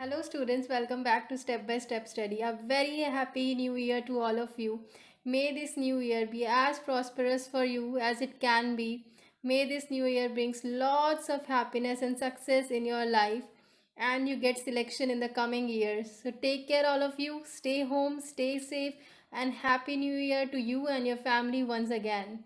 Hello, students. Welcome back to Step by Step Study. A very happy new year to all of you. May this new year be as prosperous for you as it can be. May this new year brings lots of happiness and success in your life and you get selection in the coming years. So take care all of you. Stay home, stay safe and happy new year to you and your family once again.